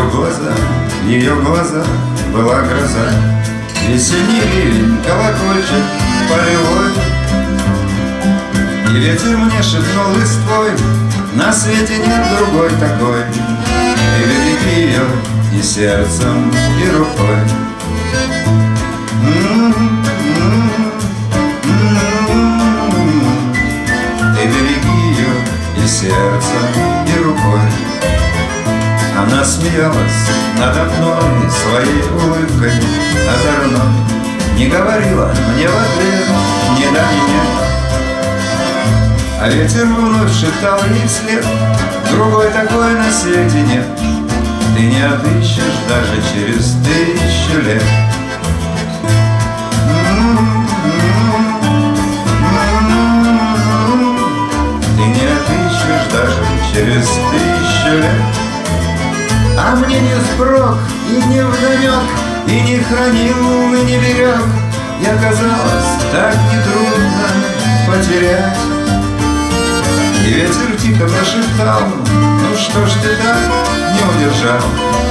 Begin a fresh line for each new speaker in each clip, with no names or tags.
глаза, в ее глаза была гроза. Весенний ливень, колокольчик полевой. И ветер мне шепнул листвой На свете нет другой такой И береги ее и сердцем, и рукой. Ты береги ее и сердцем, и рукой Она смеялась надо мной своей улыбкой озорной Не говорила мне в ответ да, ни нет А ветер вновь шептал ей вслед Другой такой на свете нет. Ты не отыщешь даже через тысячу лет Ты не отыщешь даже через тысячу лет А мне не спрок и не вдомек И не хранил, и не берег И оказалось так нетрудно потерять И ветер тихо прошептал Ну что ж ты так не удержал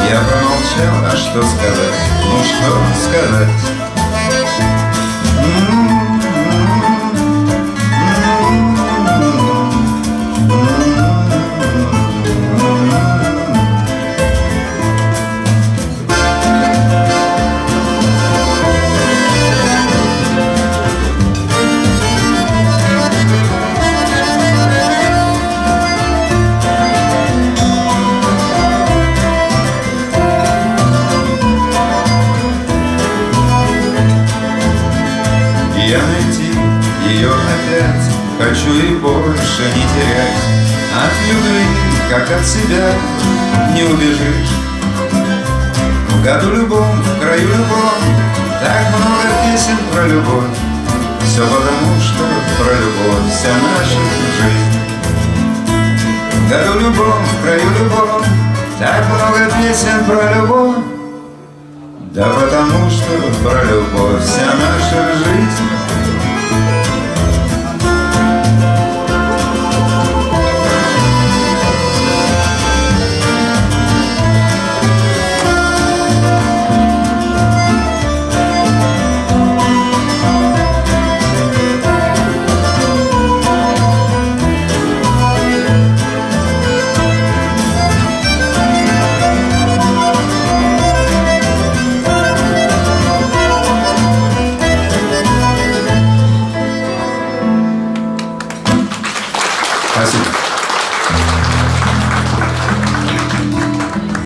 Я промолчал, а что сказать? Ну что сказать? Я найти ее опять Хочу и больше не терять. От любви, как от себя, не убежишь. В году любом, в краю любом Так много песен про любовь. Все потому, что про любовь вся наша жизнь. В году любом, в краю любом Так много песен про любовь да потому что про любовь вся наша жизнь Gracias.